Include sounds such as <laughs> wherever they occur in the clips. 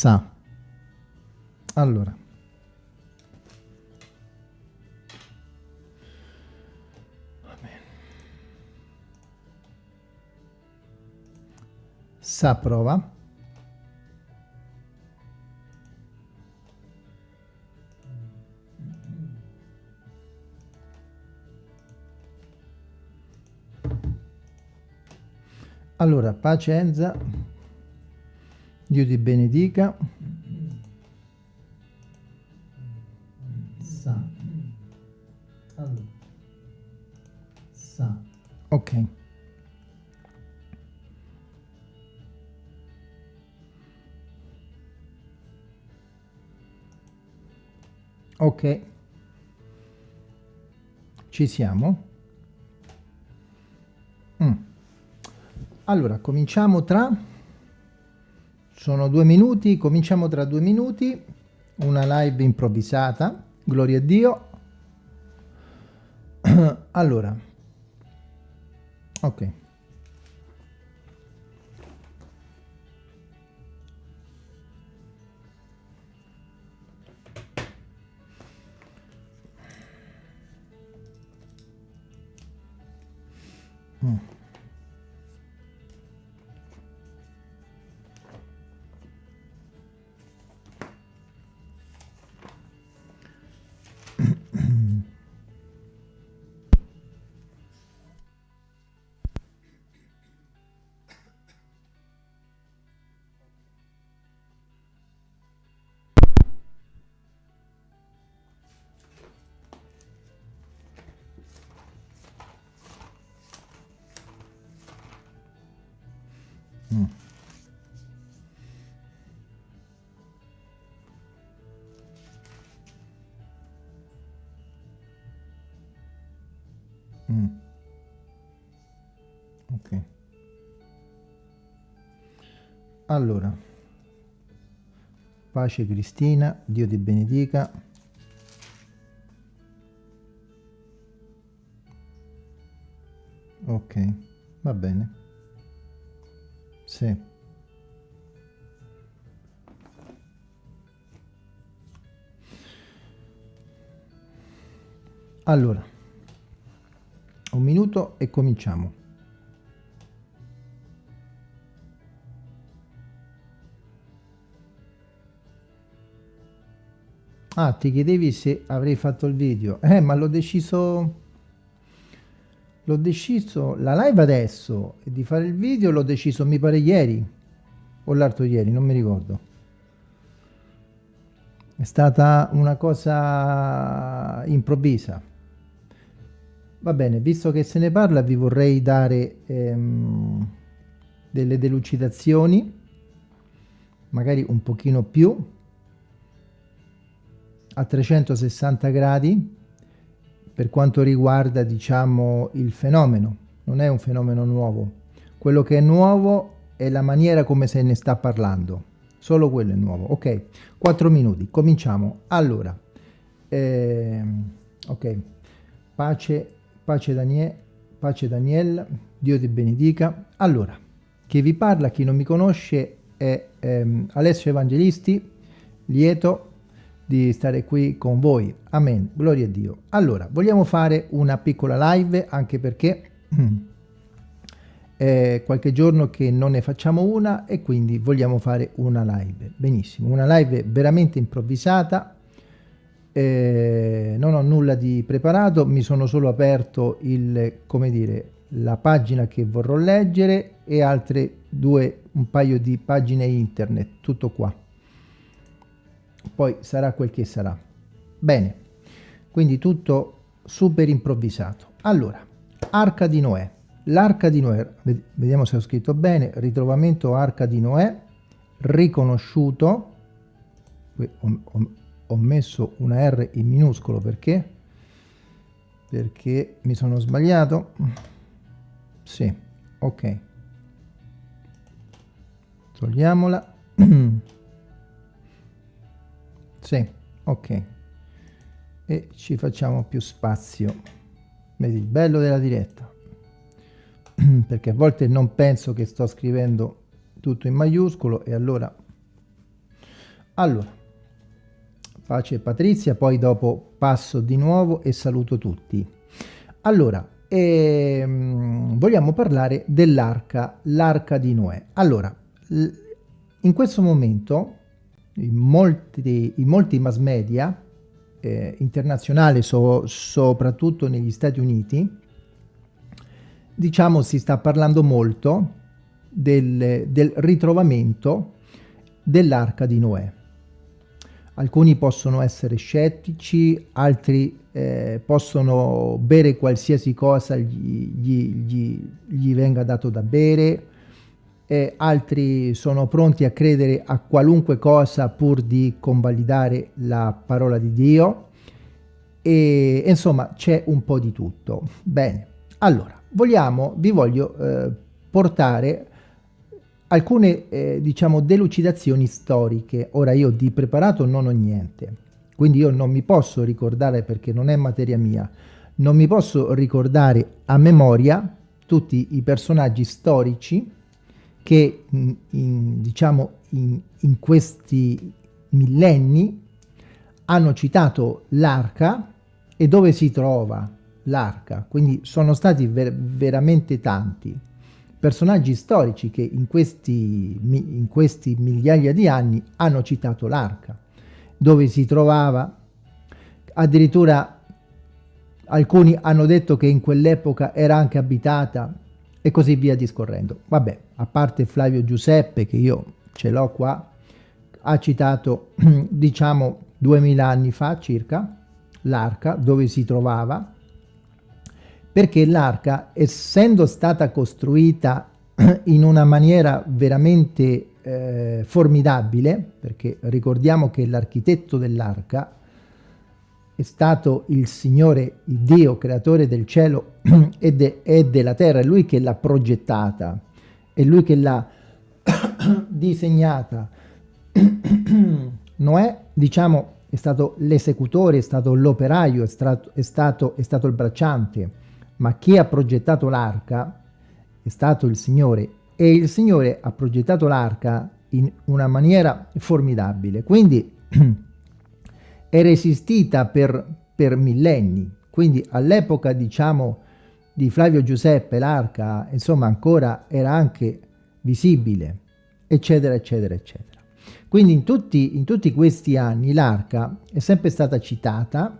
Sa. Allora. Sa prova. Allora, pazienza, Dio ti benedica. Sa. Allora. Sa. Ok. Ok. Ci siamo? Mm. Allora, cominciamo tra... Sono due minuti, cominciamo tra due minuti. Una live improvvisata, gloria a Dio. <clears throat> allora, ok. Mm. Mm. Mm. Ok. Allora, pace Cristina, Dio ti benedica. Ok, va bene. Sì. Allora, un minuto e cominciamo. Ah, ti chiedevi se avrei fatto il video. Eh, ma l'ho deciso... L'ho deciso... La live adesso di fare il video l'ho deciso, mi pare, ieri. o l'altro ieri, non mi ricordo. È stata una cosa improvvisa. Va bene, visto che se ne parla vi vorrei dare ehm, delle delucidazioni, magari un pochino più, a 360 gradi, per quanto riguarda, diciamo, il fenomeno. Non è un fenomeno nuovo. Quello che è nuovo è la maniera come se ne sta parlando. Solo quello è nuovo. Ok, 4 minuti, cominciamo. Allora, ehm, ok, pace pace Daniele, pace Daniel, Dio ti benedica. Allora, chi vi parla, chi non mi conosce, è ehm, Alessio Evangelisti, lieto di stare qui con voi. Amen, gloria a Dio. Allora, vogliamo fare una piccola live, anche perché <clears throat> è qualche giorno che non ne facciamo una e quindi vogliamo fare una live. Benissimo, una live veramente improvvisata, eh, non ho nulla di preparato, mi sono solo aperto il, come dire, la pagina che vorrò leggere e altre due, un paio di pagine internet, tutto qua. Poi sarà quel che sarà. Bene, quindi tutto super improvvisato. Allora, Arca di Noè. L'arca di Noè, vediamo se ho scritto bene, ritrovamento Arca di Noè, riconosciuto, ho messo una R in minuscolo perché? Perché mi sono sbagliato. Sì, ok. Togliamola. <clears throat> sì, ok. E ci facciamo più spazio. Vedi il bello della diretta. <clears throat> perché a volte non penso che sto scrivendo tutto in maiuscolo e allora... Allora, Pace Patrizia, poi dopo passo di nuovo e saluto tutti. Allora, ehm, vogliamo parlare dell'arca, l'arca di Noè. Allora, in questo momento in molti, in molti mass media eh, internazionali, so, soprattutto negli Stati Uniti, diciamo si sta parlando molto del, del ritrovamento dell'arca di Noè. Alcuni possono essere scettici, altri eh, possono bere qualsiasi cosa gli, gli, gli, gli venga dato da bere, eh, altri sono pronti a credere a qualunque cosa pur di convalidare la parola di Dio e insomma c'è un po' di tutto. Bene, allora vogliamo, vi voglio eh, portare alcune eh, diciamo delucidazioni storiche. Ora io di preparato non ho niente, quindi io non mi posso ricordare perché non è materia mia, non mi posso ricordare a memoria tutti i personaggi storici che in, diciamo in, in questi millenni hanno citato l'arca e dove si trova l'arca, quindi sono stati ver veramente tanti personaggi storici che in questi, in questi migliaia di anni hanno citato l'arca, dove si trovava, addirittura alcuni hanno detto che in quell'epoca era anche abitata e così via discorrendo. Vabbè, a parte Flavio Giuseppe, che io ce l'ho qua, ha citato, <clears throat> diciamo, 2000 anni fa circa, l'arca, dove si trovava, perché l'arca, essendo stata costruita <clears throat> in una maniera veramente eh, formidabile, perché ricordiamo che l'architetto dell'arca è stato il Signore, il Dio, creatore del cielo <clears throat> e, de, e della terra, è Lui che l'ha progettata, è Lui che l'ha <clears throat> disegnata. <clears throat> Noè, diciamo, è stato l'esecutore, è stato l'operaio, è, è, stato, è stato il bracciante, ma chi ha progettato l'arca è stato il Signore e il Signore ha progettato l'arca in una maniera formidabile, quindi è resistita per, per millenni, quindi all'epoca diciamo di Flavio Giuseppe l'arca insomma ancora era anche visibile, eccetera eccetera eccetera. Quindi in tutti, in tutti questi anni l'arca è sempre stata citata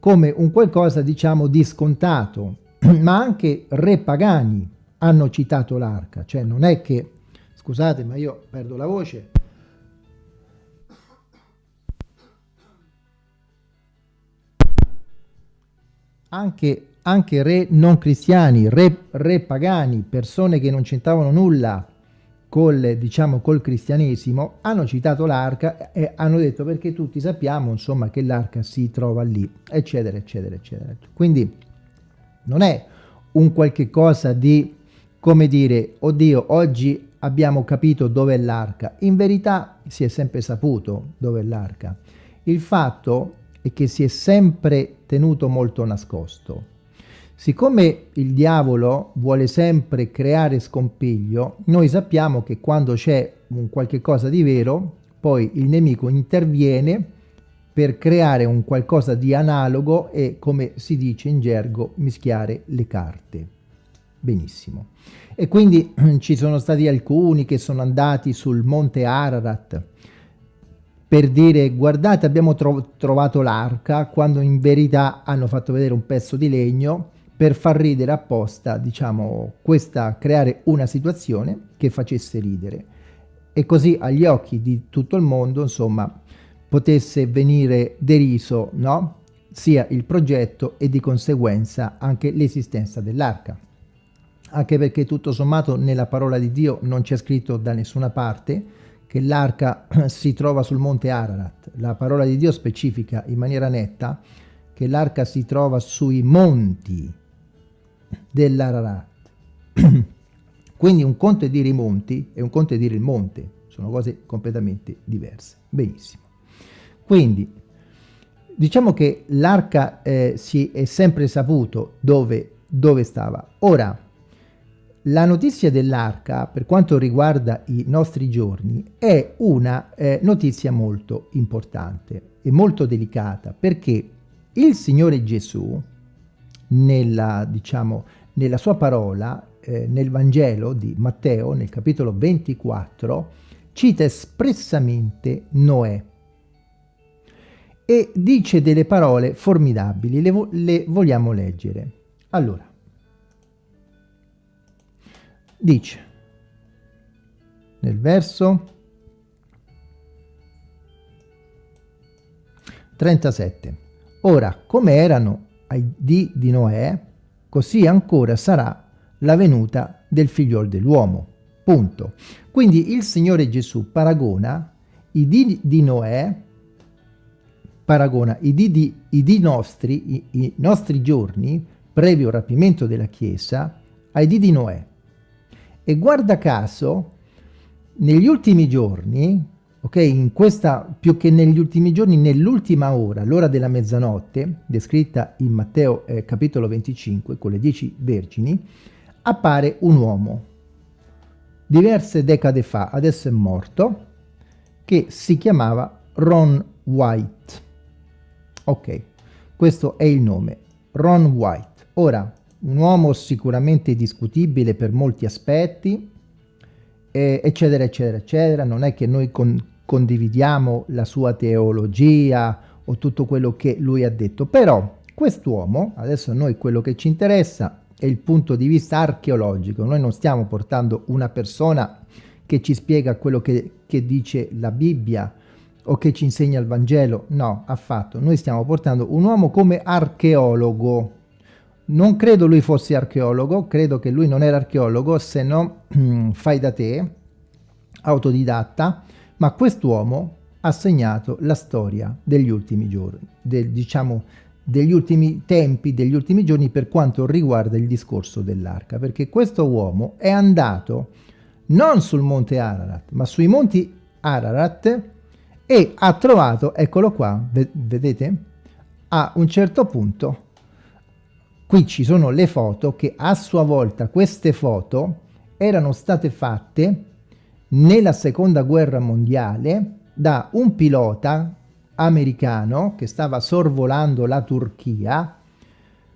come un qualcosa diciamo di scontato, <clears throat> ma anche re pagani hanno citato l'arca, cioè non è che scusate ma io perdo la voce anche, anche re non cristiani, re, re pagani, persone che non c'entravano nulla col, diciamo, col cristianesimo, hanno citato l'arca e hanno detto perché tutti sappiamo insomma che l'arca si trova lì, eccetera, eccetera, eccetera. Quindi non è un qualche cosa di, come dire, oddio, oggi abbiamo capito dove è l'arca. In verità si è sempre saputo dove è l'arca. Il fatto è che si è sempre tenuto molto nascosto. Siccome il diavolo vuole sempre creare scompiglio, noi sappiamo che quando c'è un qualche cosa di vero, poi il nemico interviene per creare un qualcosa di analogo e, come si dice in gergo, mischiare le carte. Benissimo. E quindi <clears throat> ci sono stati alcuni che sono andati sul monte Ararat, per dire guardate abbiamo tro trovato l'arca quando in verità hanno fatto vedere un pezzo di legno per far ridere apposta diciamo questa creare una situazione che facesse ridere. E così agli occhi di tutto il mondo insomma potesse venire deriso no? Sia il progetto e di conseguenza anche l'esistenza dell'arca. Anche perché tutto sommato nella parola di Dio non c'è scritto da nessuna parte che l'arca <clears throat> si trova sul monte Ararat. La parola di Dio specifica in maniera netta che l'arca si trova sui monti dell'Ararat. <clears throat> Quindi un conto è dire i monti e un conto è dire il monte, sono cose completamente diverse. Benissimo. Quindi diciamo che l'arca eh, si è sempre saputo dove, dove stava. Ora, la notizia dell'arca, per quanto riguarda i nostri giorni, è una eh, notizia molto importante e molto delicata, perché il Signore Gesù, nella, diciamo, nella sua parola, eh, nel Vangelo di Matteo, nel capitolo 24, cita espressamente Noè e dice delle parole formidabili, le, vo le vogliamo leggere. Allora, dice nel verso 37 ora come erano ai dì di Noè così ancora sarà la venuta del figliol dell'uomo. Punto. Quindi il Signore Gesù paragona i dì di Noè paragona i dì, di, i dì nostri i, i nostri giorni previo rapimento della Chiesa ai dì di Noè e guarda caso, negli ultimi giorni, ok, in questa, più che negli ultimi giorni, nell'ultima ora, l'ora della mezzanotte, descritta in Matteo eh, capitolo 25, con le dieci vergini, appare un uomo, diverse decade fa, adesso è morto, che si chiamava Ron White. Ok, questo è il nome, Ron White. Ora, un uomo sicuramente discutibile per molti aspetti, eccetera, eccetera, eccetera. Non è che noi con, condividiamo la sua teologia o tutto quello che lui ha detto, però quest'uomo, adesso noi quello che ci interessa è il punto di vista archeologico, noi non stiamo portando una persona che ci spiega quello che, che dice la Bibbia o che ci insegna il Vangelo, no, affatto, noi stiamo portando un uomo come archeologo, non credo lui fosse archeologo, credo che lui non era archeologo, se no <clears throat> fai da te, autodidatta, ma quest'uomo ha segnato la storia degli ultimi giorni, del, diciamo degli ultimi tempi, degli ultimi giorni per quanto riguarda il discorso dell'arca, perché questo uomo è andato non sul monte Ararat, ma sui monti Ararat e ha trovato, eccolo qua, vedete, a un certo punto Qui ci sono le foto che a sua volta queste foto erano state fatte nella seconda guerra mondiale da un pilota americano che stava sorvolando la Turchia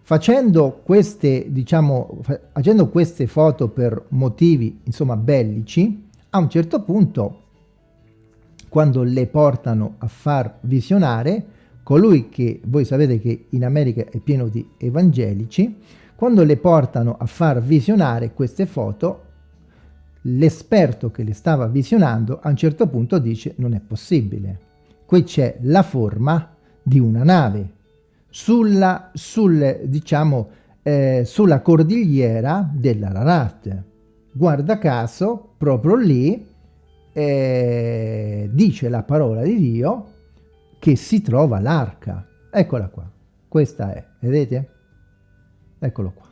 facendo queste diciamo facendo queste foto per motivi insomma bellici. A un certo punto quando le portano a far visionare colui che voi sapete che in America è pieno di evangelici, quando le portano a far visionare queste foto, l'esperto che le stava visionando a un certo punto dice non è possibile. Qui c'è la forma di una nave sulla, sul, diciamo, eh, sulla cordigliera dell'Ararat. Guarda caso, proprio lì eh, dice la parola di Dio che si trova l'arca. Eccola qua. Questa è, vedete? Eccolo qua.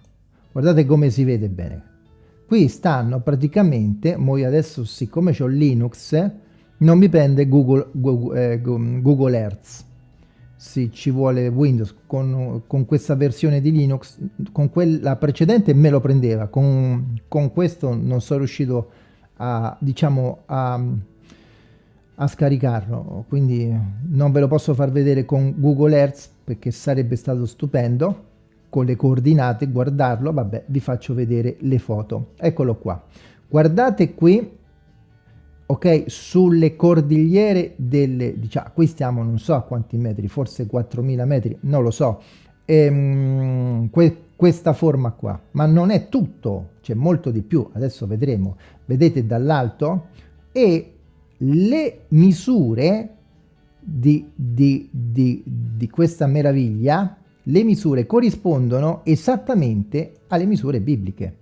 Guardate come si vede bene. Qui stanno praticamente, moi adesso siccome ho Linux, non mi prende Google, Google, eh, Google Earth sì, ci vuole Windows con, con, questa versione di Linux, con quella precedente me lo prendeva, con, con questo non sono riuscito a, diciamo, a, a, scaricarlo, quindi non ve lo posso far vedere con Google Earth perché sarebbe stato stupendo, con le coordinate, guardarlo, vabbè, vi faccio vedere le foto. Eccolo qua. Guardate qui ok sulle cordigliere delle diciamo qui stiamo non so a quanti metri forse 4000 metri non lo so ehm, que questa forma qua ma non è tutto c'è molto di più adesso vedremo vedete dall'alto e le misure di, di, di, di questa meraviglia le misure corrispondono esattamente alle misure bibliche.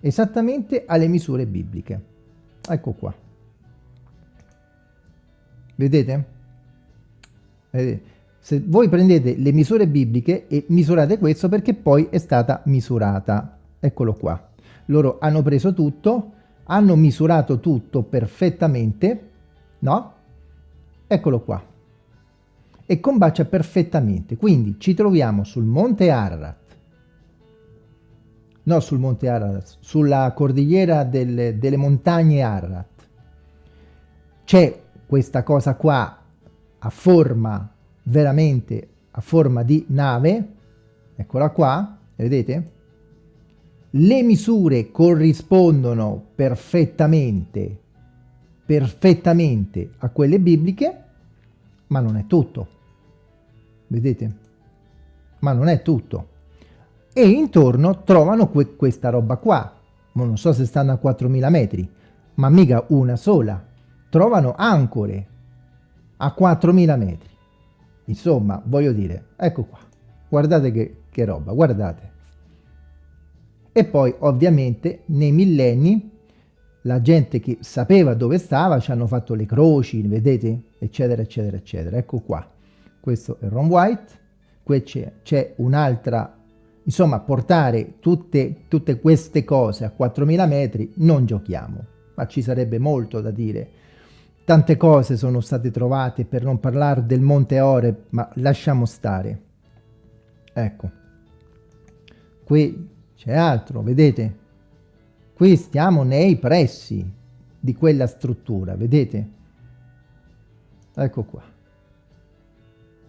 Esattamente alle misure bibliche. Ecco qua. Vedete? vedete? se voi prendete le misure bibliche e misurate questo perché poi è stata misurata. Eccolo qua. Loro hanno preso tutto hanno misurato tutto perfettamente no? eccolo qua e combacia perfettamente quindi ci troviamo sul monte Ararat no sul monte Ararat, sulla cordigliera delle, delle montagne Ararat. C'è questa cosa qua a forma, veramente a forma di nave, eccola qua, vedete? Le misure corrispondono perfettamente, perfettamente a quelle bibliche, ma non è tutto. Vedete? Ma non è tutto e intorno trovano que questa roba qua. Non so se stanno a 4000 metri, ma mica una sola. Trovano ancore a 4000 metri. Insomma, voglio dire, ecco qua. Guardate che, che roba, guardate. E poi, ovviamente, nei millenni, la gente che sapeva dove stava ci hanno fatto le croci, vedete? Eccetera, eccetera, eccetera. Ecco qua. Questo è Ron White. Qui c'è un'altra Insomma, portare tutte, tutte queste cose a 4000 metri non giochiamo, ma ci sarebbe molto da dire. Tante cose sono state trovate, per non parlare del Monte Ore, ma lasciamo stare. Ecco. Qui c'è altro, vedete? Qui stiamo nei pressi di quella struttura, vedete? Ecco qua.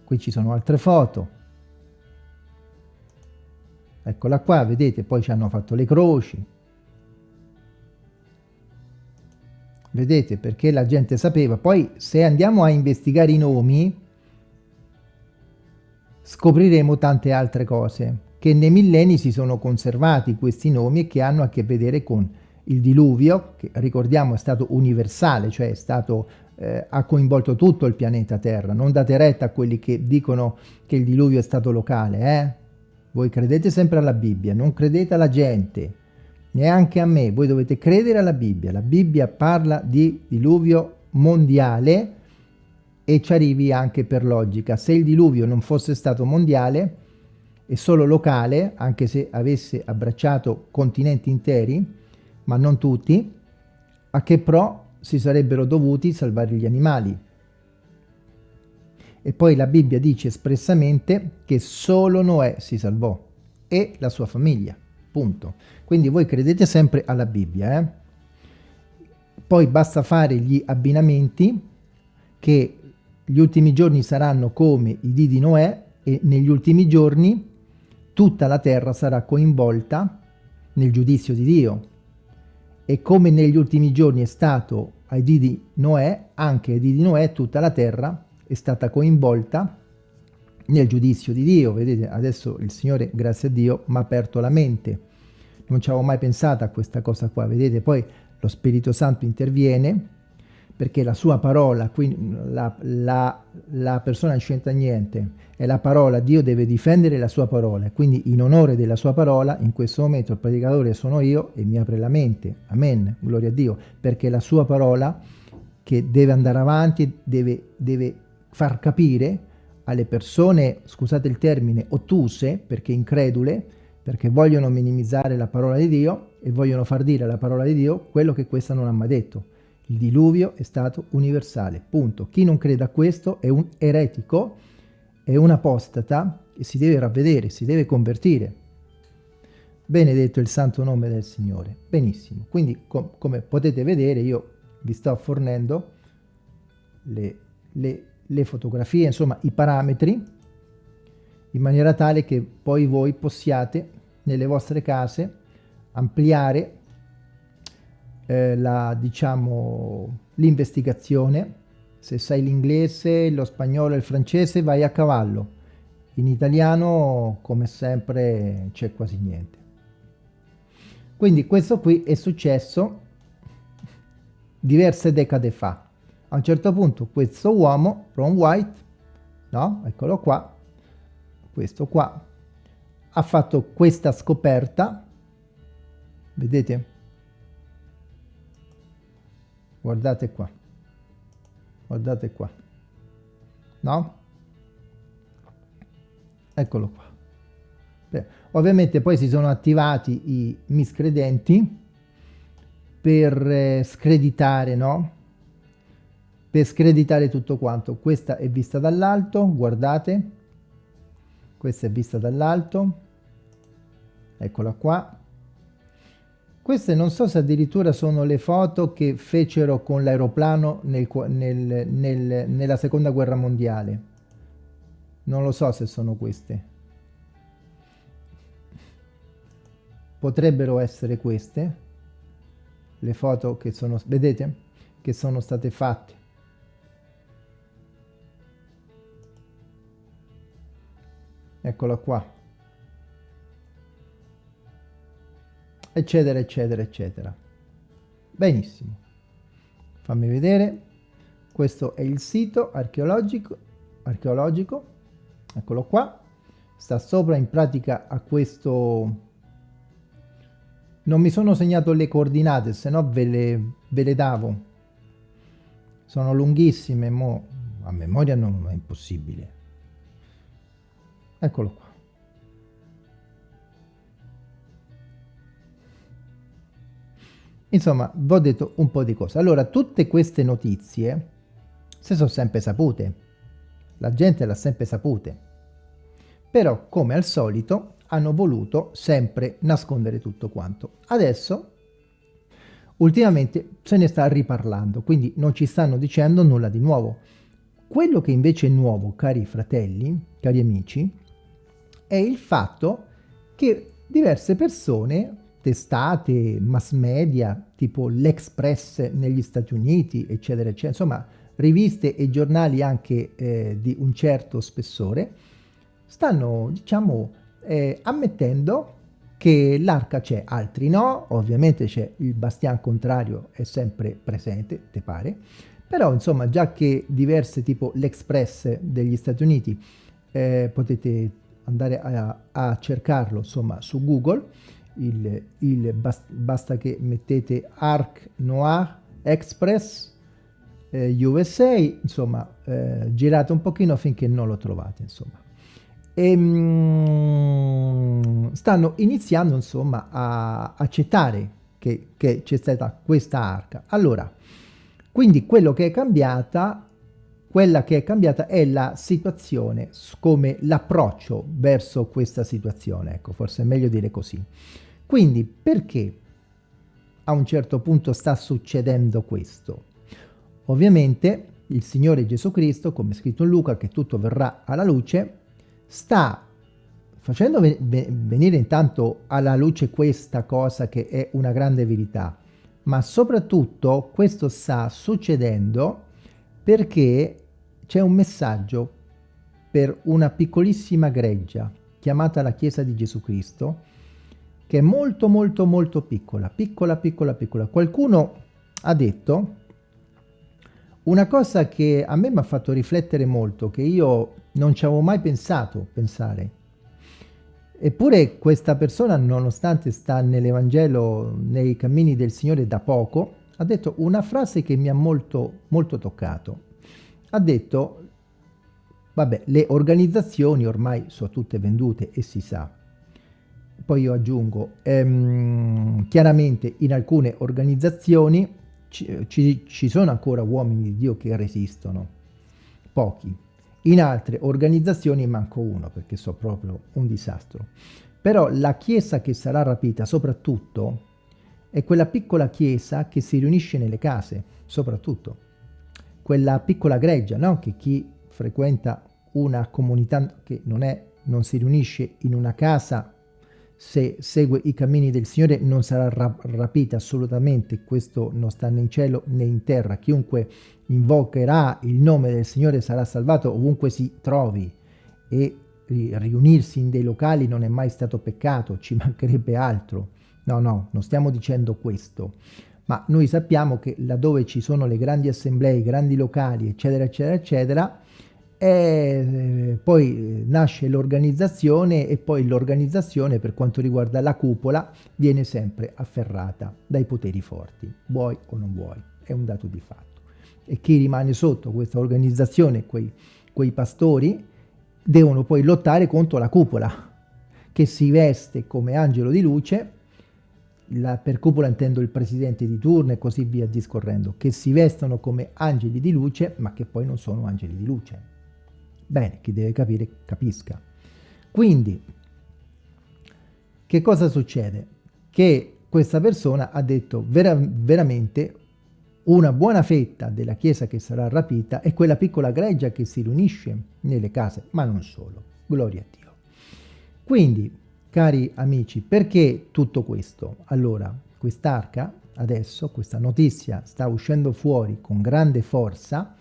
Qui ci sono altre foto eccola qua vedete poi ci hanno fatto le croci vedete perché la gente sapeva poi se andiamo a investigare i nomi scopriremo tante altre cose che nei millenni si sono conservati questi nomi e che hanno a che vedere con il diluvio che ricordiamo è stato universale cioè è stato eh, ha coinvolto tutto il pianeta Terra non date retta a quelli che dicono che il diluvio è stato locale eh? Voi credete sempre alla Bibbia, non credete alla gente, neanche a me. Voi dovete credere alla Bibbia. La Bibbia parla di diluvio mondiale e ci arrivi anche per logica. Se il diluvio non fosse stato mondiale e solo locale, anche se avesse abbracciato continenti interi, ma non tutti, a che pro si sarebbero dovuti salvare gli animali? E poi la Bibbia dice espressamente che solo Noè si salvò e la sua famiglia, punto. Quindi voi credete sempre alla Bibbia, eh? Poi basta fare gli abbinamenti che gli ultimi giorni saranno come i dì di Noè e negli ultimi giorni tutta la terra sarà coinvolta nel giudizio di Dio. E come negli ultimi giorni è stato ai dì di Noè, anche ai dì di Noè tutta la terra è stata coinvolta nel giudizio di Dio. Vedete, adesso il Signore, grazie a Dio, mi ha aperto la mente. non ci avevo mai pensato a questa cosa qua, vedete? Poi lo Spirito Santo interviene perché la sua parola, quindi la, la, la persona non c'entra niente, è la parola, Dio deve difendere la sua parola, quindi in onore della sua parola, in questo momento il predicatore sono io e mi apre la mente, amen, gloria a Dio, perché la sua parola che deve andare avanti, deve, deve far capire alle persone, scusate il termine, ottuse, perché incredule, perché vogliono minimizzare la parola di Dio e vogliono far dire alla parola di Dio quello che questa non ha mai detto. Il diluvio è stato universale, punto. Chi non crede a questo è un eretico, è un apostata e si deve ravvedere, si deve convertire. Benedetto il santo nome del Signore. Benissimo. Quindi, com come potete vedere, io vi sto fornendo le, le, le fotografie, insomma, i parametri, in maniera tale che poi voi possiate, nelle vostre case, ampliare eh, la, diciamo, l'investigazione. Se sai l'inglese, lo spagnolo e il francese vai a cavallo. In italiano, come sempre, c'è quasi niente. Quindi questo qui è successo diverse decade fa. A un certo punto questo uomo, Ron White, no? Eccolo qua, questo qua, ha fatto questa scoperta, vedete? Guardate qua. Guardate qua. No? Eccolo qua. Beh, ovviamente poi si sono attivati i miscredenti per eh, screditare no? Per screditare tutto quanto. Questa è vista dall'alto guardate. Questa è vista dall'alto. Eccola qua queste non so se addirittura sono le foto che fecero con l'aeroplano nel, nel, nel, nella seconda guerra mondiale. Non lo so se sono queste. Potrebbero essere queste. Le foto che sono, vedete, che sono state fatte. Eccola qua. Eccetera, eccetera, eccetera. Benissimo. Fammi vedere. Questo è il sito archeologico, archeologico. Eccolo qua. Sta sopra in pratica a questo... Non mi sono segnato le coordinate, se no ve le, ve le davo. Sono lunghissime, mo a memoria non è impossibile. Eccolo qua. Insomma, vi ho detto un po' di cose. Allora, tutte queste notizie si sono sempre sapute. La gente l'ha sempre sapute. Però, come al solito, hanno voluto sempre nascondere tutto quanto. Adesso, ultimamente, se ne sta riparlando, quindi non ci stanno dicendo nulla di nuovo. Quello che invece è nuovo, cari fratelli, cari amici, è il fatto che diverse persone testate, mass media, tipo l'Express negli Stati Uniti, eccetera, eccetera, insomma riviste e giornali anche eh, di un certo spessore, stanno, diciamo, eh, ammettendo che l'arca c'è, altri no, ovviamente c'è il bastian contrario, è sempre presente, te pare, però insomma già che diverse tipo l'Express degli Stati Uniti eh, potete andare a, a cercarlo insomma su Google il, il bast, basta che mettete Arc Noir Express eh, USA, insomma, eh, girate un pochino finché non lo trovate, insomma. E, mm, stanno iniziando, insomma, a accettare che, che c'è stata questa arca. Allora, quindi quello che è cambiata quella che è cambiata è la situazione, come l'approccio verso questa situazione, ecco, forse è meglio dire così. Quindi perché a un certo punto sta succedendo questo? Ovviamente il Signore Gesù Cristo, come scritto in Luca, che tutto verrà alla luce, sta facendo venire intanto alla luce questa cosa che è una grande verità, ma soprattutto questo sta succedendo perché c'è un messaggio per una piccolissima greggia chiamata la Chiesa di Gesù Cristo, che è molto molto molto piccola, piccola piccola piccola. Qualcuno ha detto una cosa che a me mi ha fatto riflettere molto, che io non ci avevo mai pensato, pensare. Eppure questa persona, nonostante sta nell'Evangelo, nei cammini del Signore da poco, ha detto una frase che mi ha molto, molto toccato. Ha detto, vabbè, le organizzazioni ormai sono tutte vendute e si sa. Poi io aggiungo, ehm, chiaramente in alcune organizzazioni ci, ci, ci sono ancora uomini di Dio che resistono, pochi. In altre organizzazioni manco uno, perché so proprio un disastro. Però la chiesa che sarà rapita soprattutto è quella piccola chiesa che si riunisce nelle case, soprattutto. Quella piccola greggia, no? Che chi frequenta una comunità che non, è, non si riunisce in una casa se segue i cammini del Signore non sarà ra rapita assolutamente, questo non sta né in cielo né in terra. Chiunque invocherà il nome del Signore sarà salvato ovunque si trovi e riunirsi in dei locali non è mai stato peccato, ci <laughs> mancherebbe altro. No, no, non stiamo dicendo questo, ma noi sappiamo che laddove ci sono le grandi assemblee, i grandi locali, eccetera, eccetera, eccetera, e poi nasce l'organizzazione e poi l'organizzazione per quanto riguarda la cupola viene sempre afferrata dai poteri forti, vuoi o non vuoi, è un dato di fatto. E chi rimane sotto questa organizzazione, quei, quei pastori, devono poi lottare contro la cupola, che si veste come angelo di luce la, per cupola intendo il presidente di turno e così via discorrendo, che si vestono come angeli di luce, ma che poi non sono angeli di luce. Bene, chi deve capire capisca. Quindi, che cosa succede? Che questa persona ha detto vera, veramente una buona fetta della chiesa che sarà rapita è quella piccola greggia che si riunisce nelle case, ma non solo. Gloria a Dio. Quindi, Cari amici, perché tutto questo? Allora, quest'arca, adesso, questa notizia sta uscendo fuori con grande forza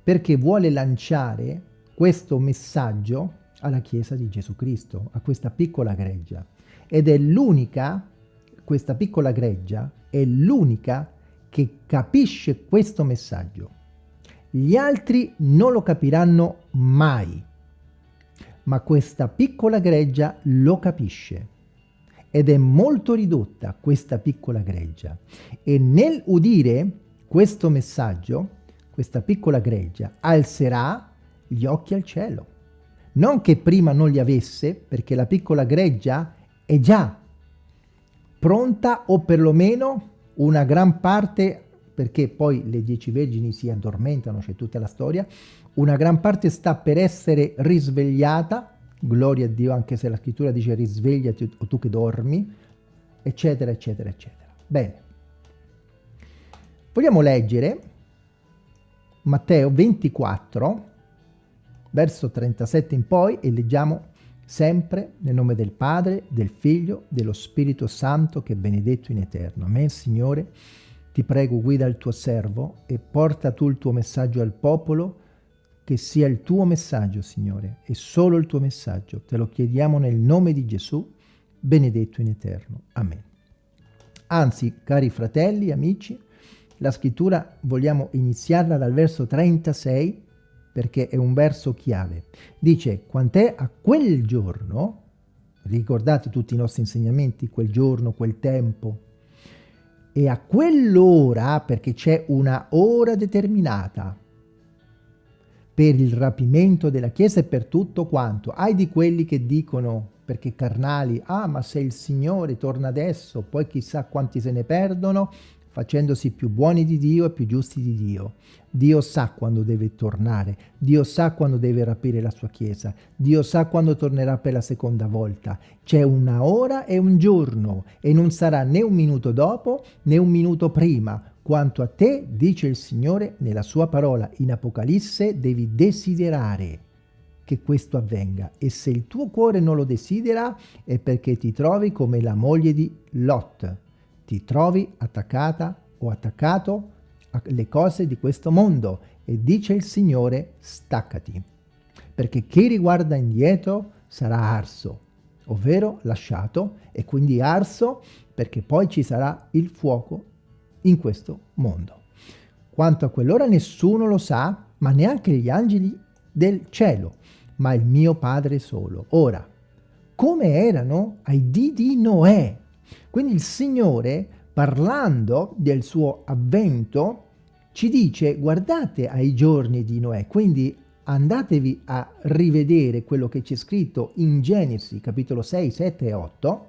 perché vuole lanciare questo messaggio alla Chiesa di Gesù Cristo, a questa piccola greggia. Ed è l'unica, questa piccola greggia, è l'unica che capisce questo messaggio. Gli altri non lo capiranno mai ma questa piccola greggia lo capisce ed è molto ridotta questa piccola greggia e nel udire questo messaggio questa piccola greggia alzerà gli occhi al cielo non che prima non li avesse perché la piccola greggia è già pronta o perlomeno una gran parte perché poi le dieci vergini si addormentano, c'è tutta la storia, una gran parte sta per essere risvegliata, gloria a Dio anche se la scrittura dice risvegliati o tu che dormi, eccetera, eccetera, eccetera. Bene, vogliamo leggere Matteo 24, verso 37 in poi, e leggiamo sempre nel nome del Padre, del Figlio, dello Spirito Santo, che è benedetto in eterno. Amen, Signore. Ti prego guida il tuo servo e porta tu il tuo messaggio al popolo, che sia il tuo messaggio, Signore, e solo il tuo messaggio. Te lo chiediamo nel nome di Gesù, benedetto in eterno. Amen. Anzi, cari fratelli, amici, la scrittura vogliamo iniziarla dal verso 36 perché è un verso chiave. Dice, quant'è a quel giorno, ricordate tutti i nostri insegnamenti, quel giorno, quel tempo, e a quell'ora, perché c'è una ora determinata per il rapimento della Chiesa e per tutto quanto, hai di quelli che dicono, perché carnali, ah ma se il Signore torna adesso, poi chissà quanti se ne perdono, facendosi più buoni di Dio e più giusti di Dio. Dio sa quando deve tornare, Dio sa quando deve rapire la sua Chiesa, Dio sa quando tornerà per la seconda volta. C'è una ora e un giorno e non sarà né un minuto dopo né un minuto prima. Quanto a te, dice il Signore nella sua parola in Apocalisse, devi desiderare che questo avvenga e se il tuo cuore non lo desidera è perché ti trovi come la moglie di Lot ti trovi attaccata o attaccato alle cose di questo mondo e dice il Signore staccati perché chi riguarda indietro sarà arso ovvero lasciato e quindi arso perché poi ci sarà il fuoco in questo mondo. Quanto a quell'ora nessuno lo sa, ma neanche gli angeli del cielo, ma il mio Padre solo. Ora, come erano ai dì di Noè? Quindi il Signore, parlando del suo avvento, ci dice guardate ai giorni di Noè, quindi andatevi a rivedere quello che c'è scritto in Genesi capitolo 6, 7 e 8,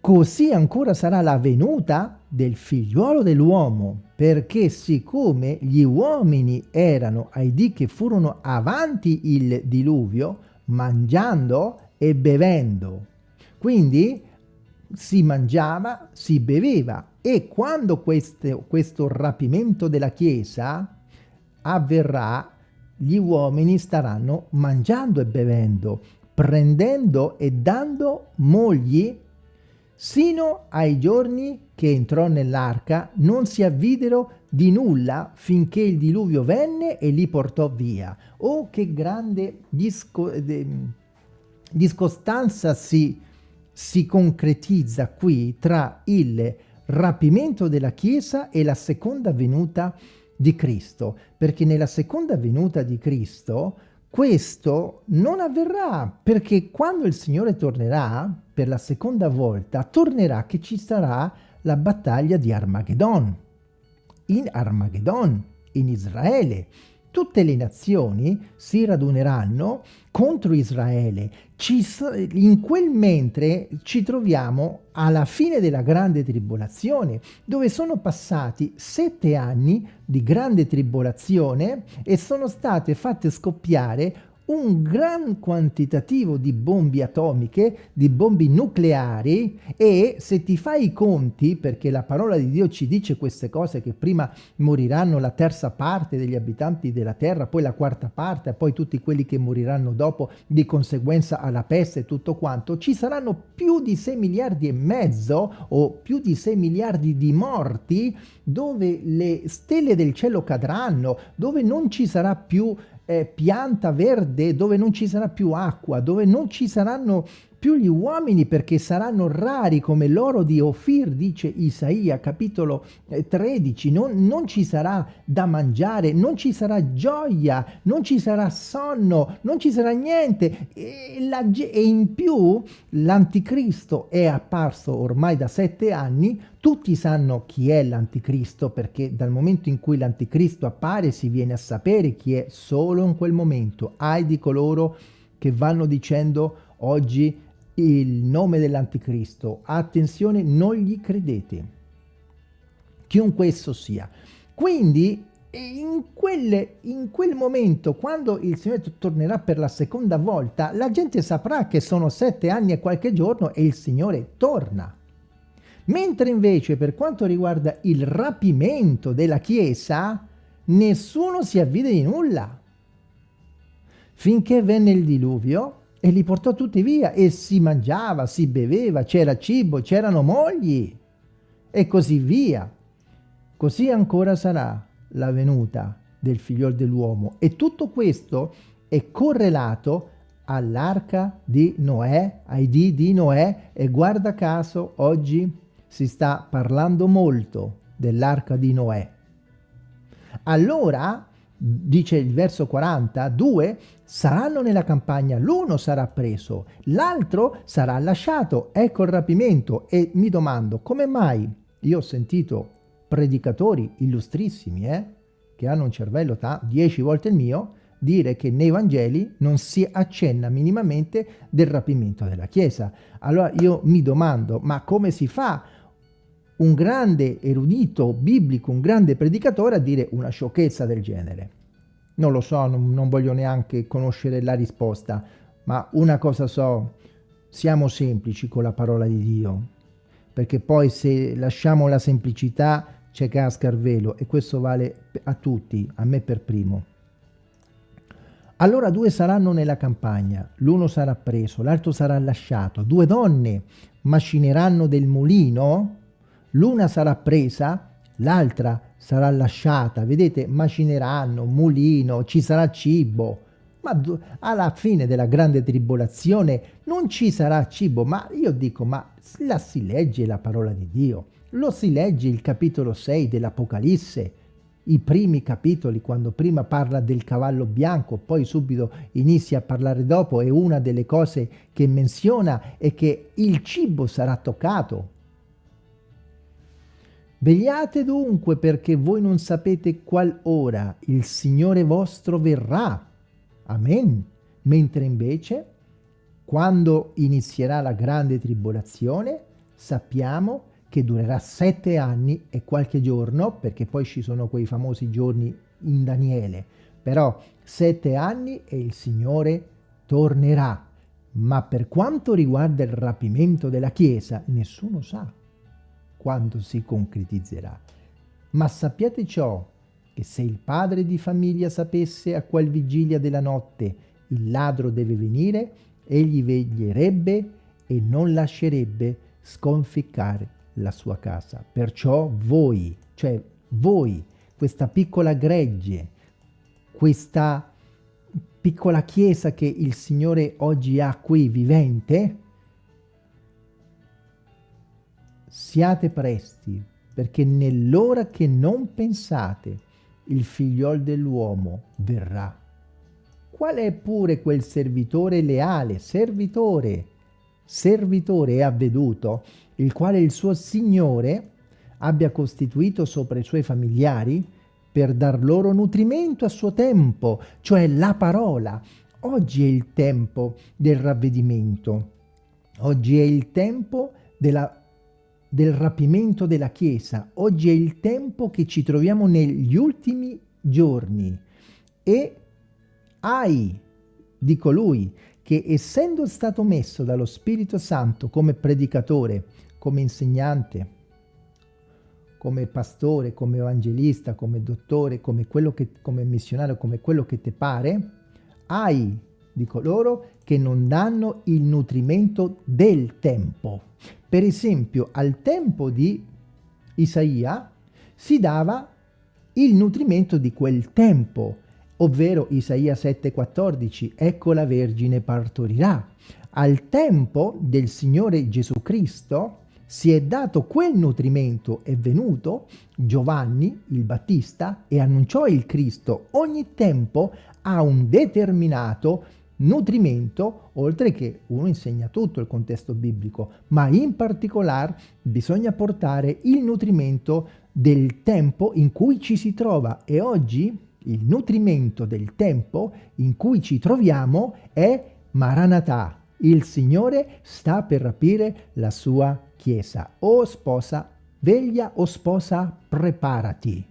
così ancora sarà la venuta del figliuolo dell'uomo, perché siccome gli uomini erano ai dì che furono avanti il diluvio, mangiando e bevendo. Quindi si mangiava, si beveva e quando queste, questo rapimento della Chiesa avverrà, gli uomini staranno mangiando e bevendo, prendendo e dando mogli sino ai giorni che entrò nell'arca non si avvidero di nulla finché il diluvio venne e li portò via. Oh, che grande disco, discostanza si, si concretizza qui tra il rapimento della Chiesa e la seconda venuta di Cristo, perché nella seconda venuta di Cristo questo non avverrà, perché quando il Signore tornerà per la seconda volta, tornerà che ci sarà la battaglia di Armageddon. In Armageddon, in Israele, tutte le nazioni si raduneranno contro Israele. Ci, in quel mentre ci troviamo alla fine della grande tribolazione, dove sono passati sette anni di grande tribolazione e sono state fatte scoppiare un gran quantitativo di bombe atomiche, di bombe nucleari e se ti fai i conti, perché la parola di Dio ci dice queste cose, che prima moriranno la terza parte degli abitanti della terra, poi la quarta parte, poi tutti quelli che moriranno dopo di conseguenza alla peste e tutto quanto, ci saranno più di 6 miliardi e mezzo o più di 6 miliardi di morti dove le stelle del cielo cadranno, dove non ci sarà più eh, pianta verde dove non ci sarà più acqua, dove non ci saranno più gli uomini perché saranno rari come l'oro di Ofir, dice Isaia, capitolo 13, eh, non, non, ci sarà da mangiare, non ci sarà gioia, non ci sarà sonno, non ci sarà niente. E, la, e in più l'anticristo è apparso ormai da sette anni, tutti sanno chi è l'anticristo perché dal momento in cui l'anticristo appare si viene a sapere chi è solo in quel momento, ai di coloro che vanno dicendo oggi il nome dell'anticristo, attenzione, non gli credete, chiunque esso sia. Quindi in, quelle, in quel momento, quando il Signore tornerà per la seconda volta, la gente saprà che sono sette anni e qualche giorno e il Signore torna. Mentre invece per quanto riguarda il rapimento della Chiesa, nessuno si avvide di nulla. Finché venne il diluvio, e li portò tutti via e si mangiava, si beveva, c'era cibo, c'erano mogli e così via. Così ancora sarà la venuta del figliol dell'uomo e tutto questo è correlato all'arca di Noè, ai dì di Noè e guarda caso oggi si sta parlando molto dell'arca di Noè. Allora dice il verso 40, due saranno nella campagna, l'uno sarà preso, l'altro sarà lasciato, ecco il rapimento e mi domando come mai io ho sentito predicatori illustrissimi eh, che hanno un cervello dieci volte il mio dire che nei Vangeli non si accenna minimamente del rapimento della Chiesa. Allora io mi domando, ma come si fa un grande erudito biblico, un grande predicatore a dire una sciocchezza del genere? Non lo so, non, non voglio neanche conoscere la risposta, ma una cosa so, siamo semplici con la parola di Dio, perché poi se lasciamo la semplicità c'è casca il velo e questo vale a tutti, a me per primo. Allora due saranno nella campagna, l'uno sarà preso, l'altro sarà lasciato, due donne macineranno del mulino, l'una sarà presa, l'altra sarà lasciata, vedete, macineranno, mulino, ci sarà cibo, ma alla fine della grande tribolazione non ci sarà cibo, ma io dico, ma la si legge la parola di Dio, lo si legge il capitolo 6 dell'Apocalisse, i primi capitoli, quando prima parla del cavallo bianco, poi subito inizia a parlare dopo, e una delle cose che menziona è che il cibo sarà toccato. Vegliate dunque perché voi non sapete qual ora il Signore vostro verrà. Amen. Mentre invece, quando inizierà la grande tribolazione, sappiamo che durerà sette anni e qualche giorno, perché poi ci sono quei famosi giorni in Daniele, però sette anni e il Signore tornerà. Ma per quanto riguarda il rapimento della Chiesa, nessuno sa quando si concretizzerà. Ma sappiate ciò, che se il padre di famiglia sapesse a qual vigilia della notte il ladro deve venire, egli veglierebbe e non lascerebbe sconficcare la sua casa. Perciò voi, cioè voi, questa piccola gregge, questa piccola chiesa che il Signore oggi ha qui vivente, siate presti, perché nell'ora che non pensate il figliol dell'uomo verrà. Qual è pure quel servitore leale, servitore, servitore è avveduto, il quale il suo Signore abbia costituito sopra i suoi familiari per dar loro nutrimento a suo tempo, cioè la parola. Oggi è il tempo del ravvedimento, oggi è il tempo della del rapimento della Chiesa. Oggi è il tempo che ci troviamo negli ultimi giorni e ai di colui che essendo stato messo dallo Spirito Santo come predicatore, come insegnante, come pastore, come evangelista, come dottore, come, quello che, come missionario, come quello che ti pare, hai di coloro che non danno il nutrimento del tempo. Per esempio, al tempo di Isaia si dava il nutrimento di quel tempo, ovvero Isaia 7,14, ecco la Vergine partorirà. Al tempo del Signore Gesù Cristo si è dato quel nutrimento, è venuto Giovanni il Battista e annunciò il Cristo. Ogni tempo ha un determinato nutrimento, oltre che uno insegna tutto il contesto biblico, ma in particolare bisogna portare il nutrimento del tempo in cui ci si trova e oggi il nutrimento del tempo in cui ci troviamo è Maranatha. Il Signore sta per rapire la sua Chiesa. O sposa, veglia o sposa, preparati,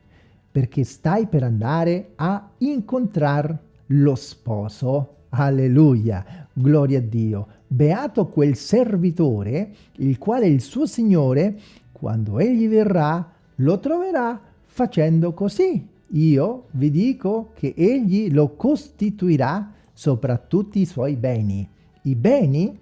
perché stai per andare a incontrare lo sposo Alleluia, gloria a Dio. Beato quel servitore, il quale il suo Signore, quando egli verrà, lo troverà facendo così. Io vi dico che egli lo costituirà sopra tutti i suoi beni. I beni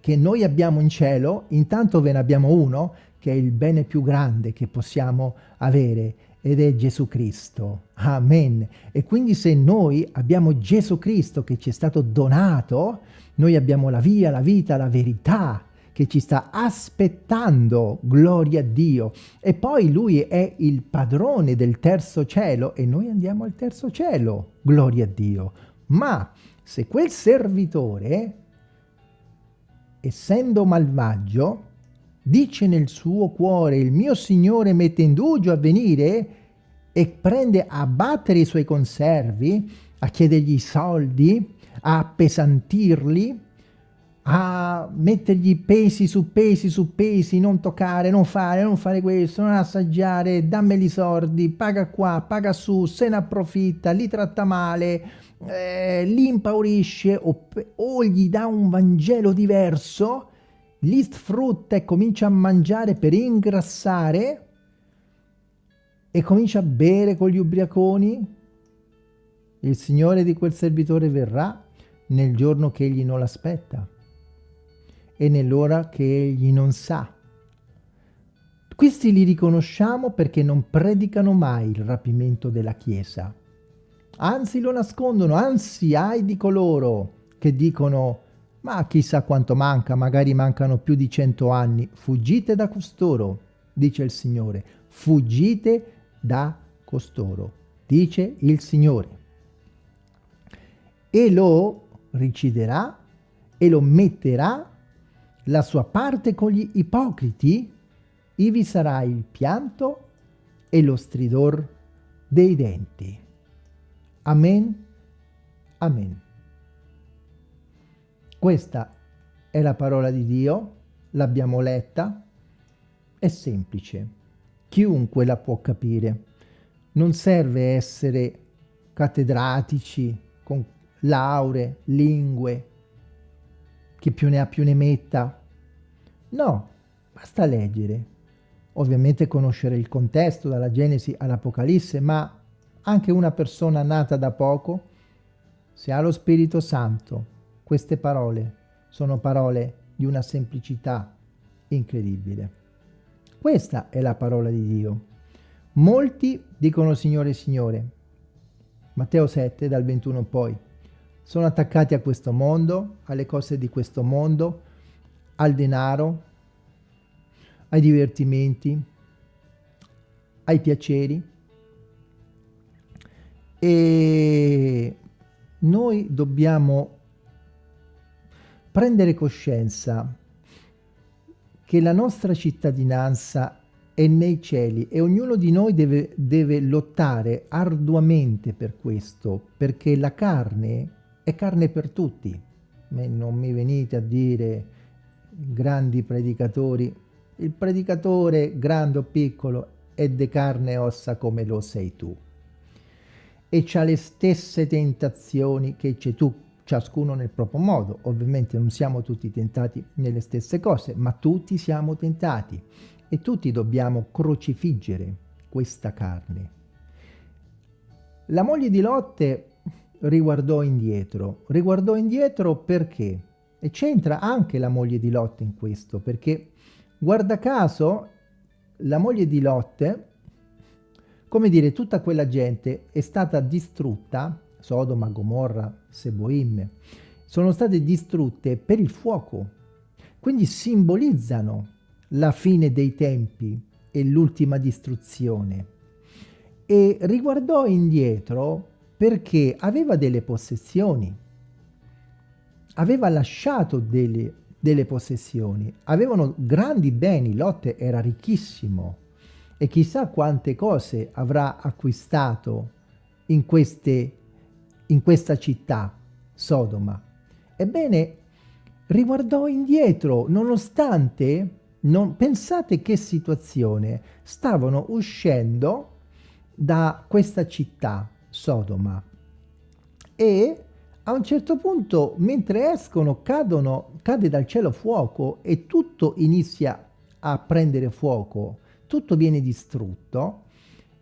che noi abbiamo in cielo, intanto ve ne abbiamo uno, che è il bene più grande che possiamo avere, ed è Gesù Cristo. Amen. E quindi se noi abbiamo Gesù Cristo che ci è stato donato, noi abbiamo la via, la vita, la verità che ci sta aspettando, gloria a Dio. E poi Lui è il padrone del terzo cielo e noi andiamo al terzo cielo, gloria a Dio. Ma se quel servitore, essendo malvagio, dice nel suo cuore il mio Signore mette indugio a venire e prende a battere i suoi conservi, a chiedergli soldi, a appesantirli, a mettergli pesi su pesi su pesi, non toccare, non fare, non fare questo, non assaggiare, dammeli i soldi, paga qua, paga su, se ne approfitta, li tratta male, eh, li impaurisce o, o gli dà un Vangelo diverso li sfrutta e comincia a mangiare per ingrassare e comincia a bere con gli ubriaconi, il Signore di quel servitore verrà nel giorno che egli non l'aspetta e nell'ora che egli non sa. Questi li riconosciamo perché non predicano mai il rapimento della Chiesa. anzi lo nascondono, anzi ai di coloro che dicono ma chissà quanto manca, magari mancano più di cento anni, fuggite da costoro, dice il Signore, fuggite da costoro, dice il Signore. E lo riciderà e lo metterà la sua parte con gli ipocriti, ivi sarà il pianto e lo stridor dei denti. Amen. Amen. Questa è la parola di Dio, l'abbiamo letta, è semplice, chiunque la può capire. Non serve essere cattedratici con lauree, lingue, chi più ne ha più ne metta. No, basta leggere. Ovviamente conoscere il contesto dalla Genesi all'Apocalisse, ma anche una persona nata da poco, se ha lo Spirito Santo, queste parole sono parole di una semplicità incredibile. Questa è la parola di Dio. Molti dicono Signore, Signore. Matteo 7, dal 21 poi. Sono attaccati a questo mondo, alle cose di questo mondo, al denaro, ai divertimenti, ai piaceri. E noi dobbiamo prendere coscienza che la nostra cittadinanza è nei cieli e ognuno di noi deve, deve lottare arduamente per questo, perché la carne è carne per tutti. Non mi venite a dire grandi predicatori, il predicatore grande o piccolo è di carne e ossa come lo sei tu e c'ha le stesse tentazioni che c'è tu ciascuno nel proprio modo. Ovviamente non siamo tutti tentati nelle stesse cose, ma tutti siamo tentati e tutti dobbiamo crocifiggere questa carne. La moglie di Lotte riguardò indietro. Riguardò indietro perché? E c'entra anche la moglie di Lotte in questo, perché guarda caso la moglie di Lotte, come dire, tutta quella gente è stata distrutta Sodoma, Gomorra, Seboim, sono state distrutte per il fuoco. Quindi simbolizzano la fine dei tempi e l'ultima distruzione. E riguardò indietro perché aveva delle possessioni, aveva lasciato delle, delle possessioni, avevano grandi beni, Lotte era ricchissimo e chissà quante cose avrà acquistato in queste in questa città, Sodoma. Ebbene, riguardò indietro, nonostante, non, pensate che situazione, stavano uscendo da questa città, Sodoma, e a un certo punto, mentre escono, cadono, cade dal cielo fuoco e tutto inizia a prendere fuoco, tutto viene distrutto,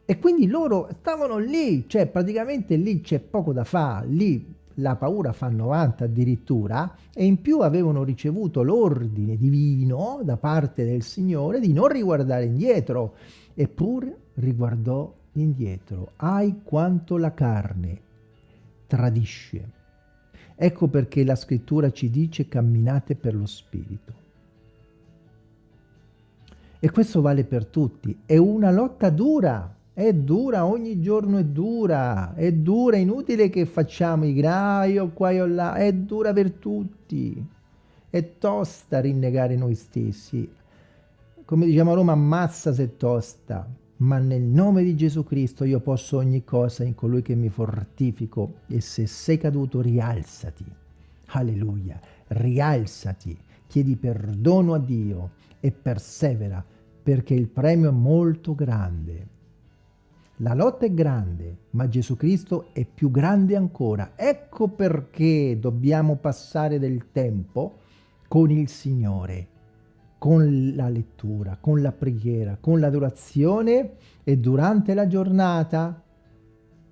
e quindi loro stavano lì, cioè praticamente lì c'è poco da fare, lì la paura fa 90 addirittura, e in più avevano ricevuto l'ordine divino da parte del Signore di non riguardare indietro, eppure riguardò indietro. Ai quanto la carne tradisce. Ecco perché la scrittura ci dice camminate per lo Spirito. E questo vale per tutti. È una lotta dura, è dura, ogni giorno è dura, è dura, è inutile che facciamo i graio qua e là, è dura per tutti, è tosta rinnegare noi stessi. Come diciamo a Roma, ammazza se tosta, ma nel nome di Gesù Cristo io posso ogni cosa in colui che mi fortifico. E se sei caduto rialzati, alleluia, rialzati, chiedi perdono a Dio e persevera perché il premio è molto grande. La lotta è grande, ma Gesù Cristo è più grande ancora. Ecco perché dobbiamo passare del tempo con il Signore, con la lettura, con la preghiera, con l'adorazione e durante la giornata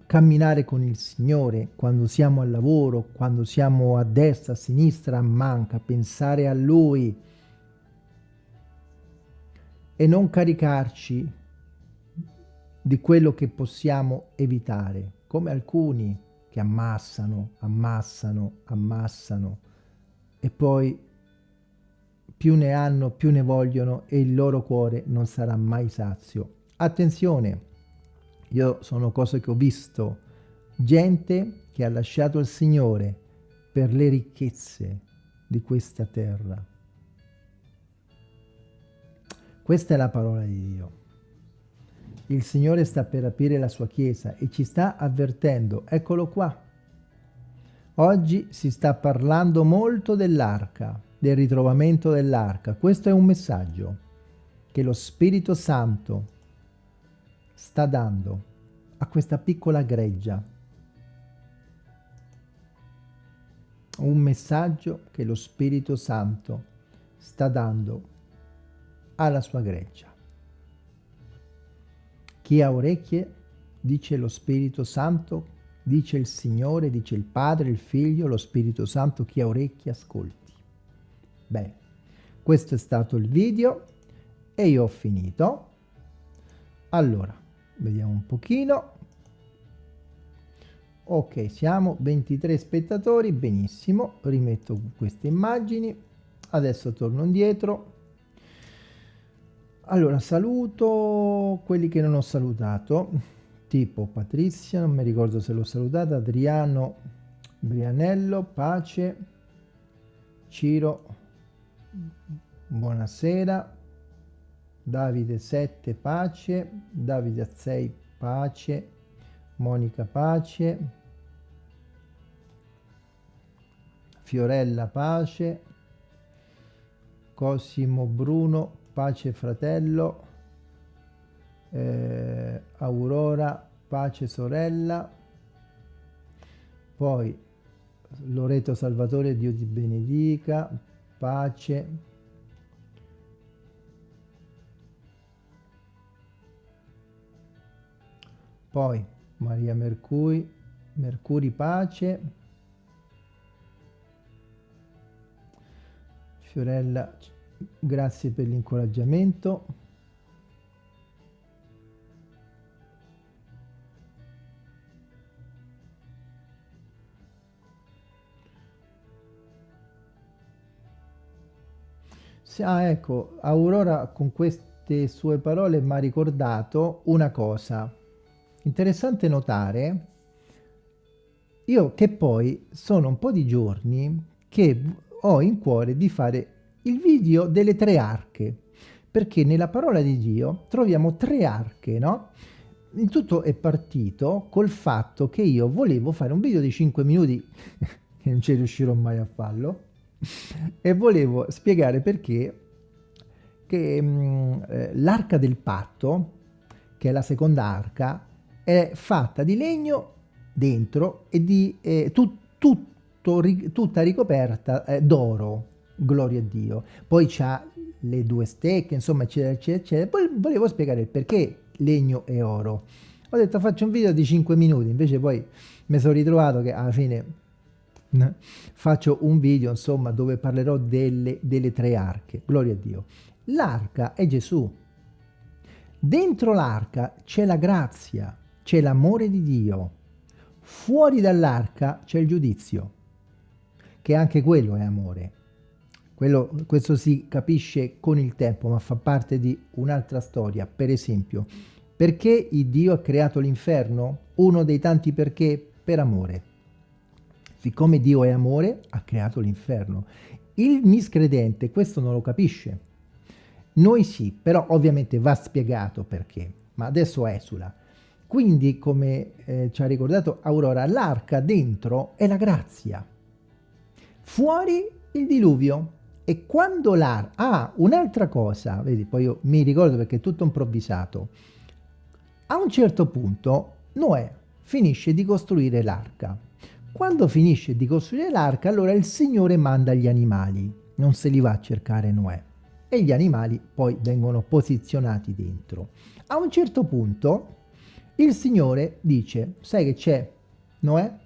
camminare con il Signore quando siamo al lavoro, quando siamo a destra, a sinistra, a manca, pensare a Lui e non caricarci di quello che possiamo evitare come alcuni che ammassano, ammassano, ammassano e poi più ne hanno, più ne vogliono e il loro cuore non sarà mai sazio. Attenzione, io sono cose che ho visto, gente che ha lasciato il Signore per le ricchezze di questa terra. Questa è la parola di Dio. Il Signore sta per aprire la sua Chiesa e ci sta avvertendo. Eccolo qua. Oggi si sta parlando molto dell'arca, del ritrovamento dell'arca. Questo è un messaggio che lo Spirito Santo sta dando a questa piccola greggia. Un messaggio che lo Spirito Santo sta dando alla sua greggia. Chi ha orecchie, dice lo Spirito Santo, dice il Signore, dice il Padre, il Figlio, lo Spirito Santo, chi ha orecchie ascolti. Bene, questo è stato il video e io ho finito. Allora, vediamo un pochino. Ok, siamo 23 spettatori, benissimo, rimetto queste immagini. Adesso torno indietro allora, saluto quelli che non ho salutato, tipo Patrizia, non mi ricordo se l'ho salutata, Adriano Brianello, Pace, Ciro, buonasera, Davide 7, Pace, Davide 6, Pace, Monica Pace, Fiorella Pace, Cosimo Bruno pace fratello, eh, Aurora, pace sorella, poi Loreto Salvatore, Dio ti benedica, pace, poi Maria Mercuri, Mercuri pace, Fiorella grazie per l'incoraggiamento. Ah, ecco, Aurora con queste sue parole mi ha ricordato una cosa. Interessante notare, io che poi sono un po' di giorni che ho in cuore di fare il video delle tre arche, perché nella parola di Dio troviamo tre arche, no? Il tutto è partito col fatto che io volevo fare un video di 5 minuti, <laughs> che non ci riuscirò mai a farlo, e volevo spiegare perché che mm, eh, l'arca del patto, che è la seconda arca, è fatta di legno dentro e di eh, tu, tutto, ri, tutta ricoperta eh, d'oro, gloria a Dio. Poi c'ha le due stecche, insomma, eccetera, eccetera, eccetera. Poi volevo spiegare perché legno e oro. Ho detto faccio un video di 5 minuti, invece poi mi sono ritrovato che alla fine faccio un video, insomma, dove parlerò delle, delle tre arche. Gloria a Dio. L'arca è Gesù. Dentro l'arca c'è la grazia, c'è l'amore di Dio. Fuori dall'arca c'è il giudizio, che anche quello è amore. Quello, questo si capisce con il tempo, ma fa parte di un'altra storia. Per esempio, perché Dio ha creato l'inferno? Uno dei tanti perché? Per amore. Siccome Dio è amore, ha creato l'inferno. Il miscredente questo non lo capisce. Noi sì, però ovviamente va spiegato perché. Ma adesso esula. Quindi, come eh, ci ha ricordato Aurora, l'arca dentro è la grazia. Fuori il diluvio. E quando l'arca... Ah, un'altra cosa, vedi, poi io mi ricordo perché è tutto improvvisato. A un certo punto Noè finisce di costruire l'arca. Quando finisce di costruire l'arca, allora il Signore manda gli animali. Non se li va a cercare Noè. E gli animali poi vengono posizionati dentro. A un certo punto il Signore dice, sai che c'è Noè?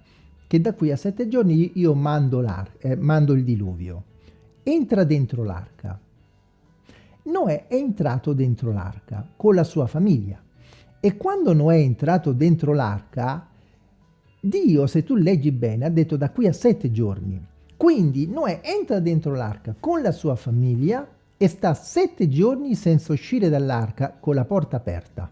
Che da qui a sette giorni io mando, eh, mando il diluvio entra dentro l'arca. Noè è entrato dentro l'arca con la sua famiglia e quando Noè è entrato dentro l'arca Dio, se tu leggi bene, ha detto da qui a sette giorni. Quindi Noè entra dentro l'arca con la sua famiglia e sta sette giorni senza uscire dall'arca con la porta aperta.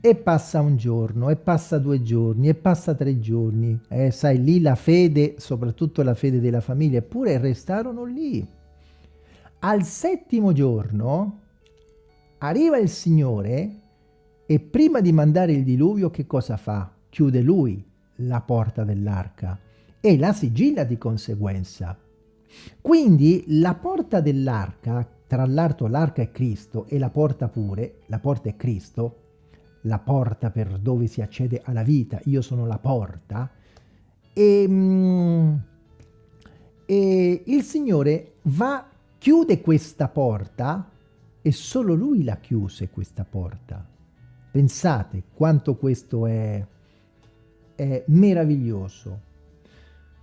E passa un giorno, e passa due giorni, e passa tre giorni. Eh, sai, lì la fede, soprattutto la fede della famiglia, eppure restarono lì. Al settimo giorno arriva il Signore e prima di mandare il diluvio che cosa fa? Chiude lui la porta dell'arca e la sigilla di conseguenza. Quindi la porta dell'arca, tra l'altro l'arca è Cristo e la porta pure, la porta è Cristo, la porta per dove si accede alla vita, io sono la porta, e, mm, e il Signore va, chiude questa porta e solo Lui la chiuse questa porta. Pensate quanto questo è, è meraviglioso.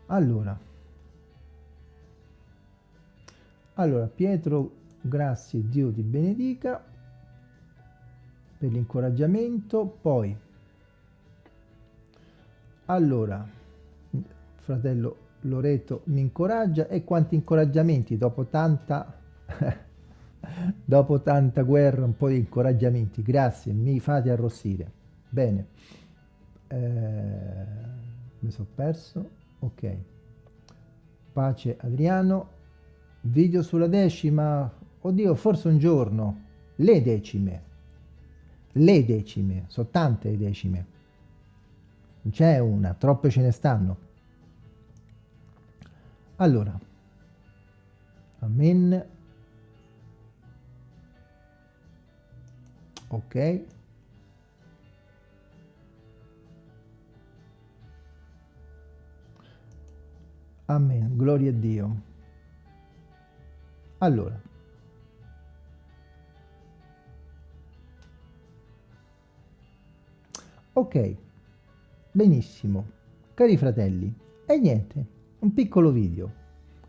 Allora, allora Pietro, grazie Dio ti benedica per l'incoraggiamento. Poi, allora, fratello Loreto mi incoraggia e quanti incoraggiamenti dopo tanta <laughs> dopo tanta guerra un po' di incoraggiamenti grazie mi fate arrossire. Bene eh, mi sono perso ok. Pace Adriano. Video sulla decima oddio forse un giorno le decime le decime sono tante le decime. Non c'è una troppe ce ne stanno. Allora amen. Ok. Amen, gloria a Dio. Allora, ok, benissimo, cari fratelli, e niente, un piccolo video,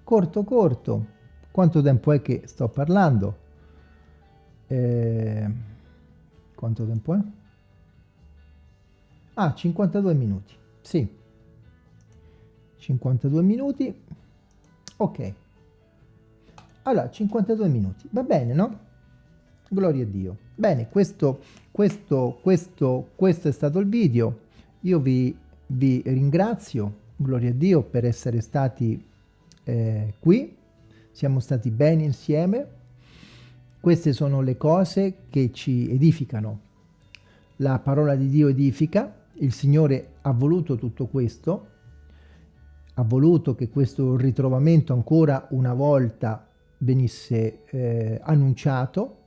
corto corto, quanto tempo è che sto parlando? Eh, quanto tempo è? Ah, 52 minuti, sì. 52 minuti ok allora 52 minuti va bene no gloria a dio bene questo questo questo questo è stato il video. Io vi vi ringrazio gloria a dio per essere stati eh, qui. Siamo stati bene insieme. Queste sono le cose che ci edificano. La parola di dio edifica. Il signore ha voluto tutto questo. Ha voluto che questo ritrovamento ancora una volta venisse eh, annunciato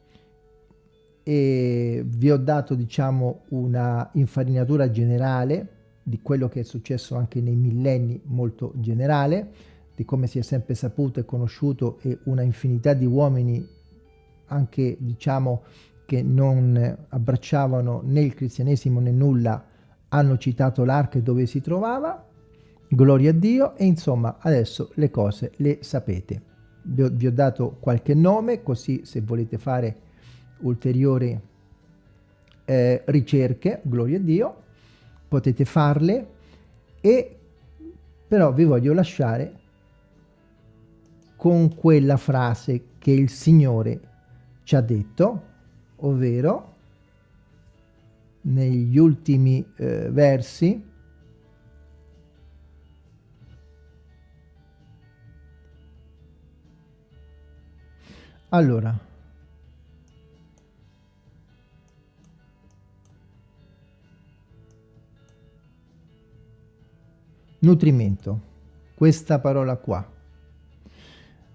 e vi ho dato diciamo una infarinatura generale di quello che è successo anche nei millenni molto generale di come si è sempre saputo e conosciuto e una infinità di uomini anche diciamo che non abbracciavano né il cristianesimo né nulla hanno citato l'arca dove si trovava gloria a Dio e insomma adesso le cose le sapete. Vi ho, vi ho dato qualche nome così se volete fare ulteriori eh, ricerche gloria a Dio potete farle e però vi voglio lasciare con quella frase che il Signore ci ha detto ovvero negli ultimi eh, versi Allora. Nutrimento. Questa parola qua.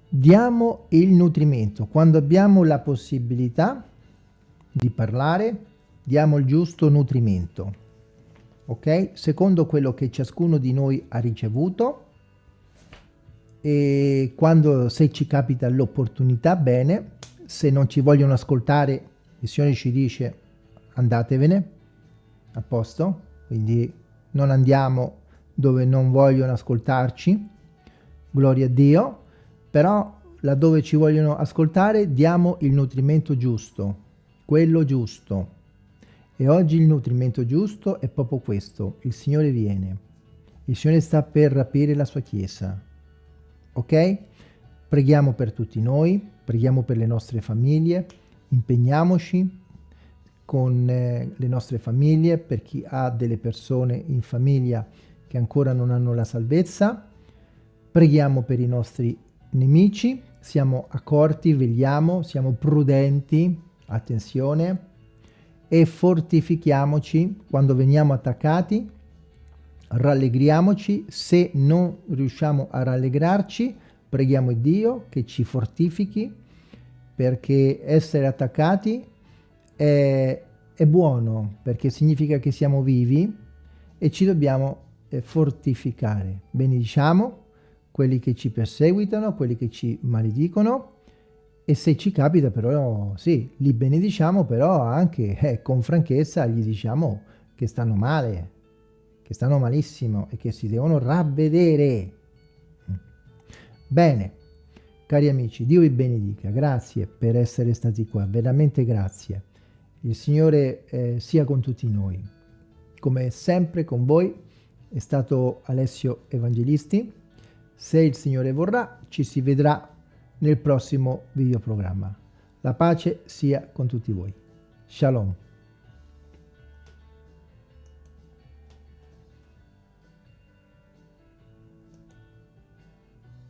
Diamo il nutrimento. Quando abbiamo la possibilità di parlare, diamo il giusto nutrimento. Ok? Secondo quello che ciascuno di noi ha ricevuto e quando se ci capita l'opportunità bene se non ci vogliono ascoltare il Signore ci dice andatevene a posto quindi non andiamo dove non vogliono ascoltarci gloria a Dio però laddove ci vogliono ascoltare diamo il nutrimento giusto quello giusto E oggi il nutrimento giusto è proprio questo, il Signore viene, il Signore sta per rapire la sua Chiesa, ok? Preghiamo per tutti noi, preghiamo per le nostre famiglie, impegniamoci con eh, le nostre famiglie, per chi ha delle persone in famiglia che ancora non hanno la salvezza, preghiamo per i nostri nemici, siamo accorti, vegliamo, siamo prudenti, attenzione, e fortifichiamoci quando veniamo attaccati, rallegriamoci, se non riusciamo a rallegrarci, preghiamo Dio che ci fortifichi, perché essere attaccati è, è buono, perché significa che siamo vivi e ci dobbiamo fortificare. Benediciamo quelli che ci perseguitano, quelli che ci maledicono, e se ci capita però, sì, li benediciamo, però anche eh, con franchezza gli diciamo che stanno male, che stanno malissimo e che si devono ravvedere. Bene, cari amici, Dio vi benedica, grazie per essere stati qua, veramente grazie. Il Signore eh, sia con tutti noi. Come sempre con voi è stato Alessio Evangelisti. Se il Signore vorrà, ci si vedrà nel prossimo videoprogramma. La pace sia con tutti voi. Shalom.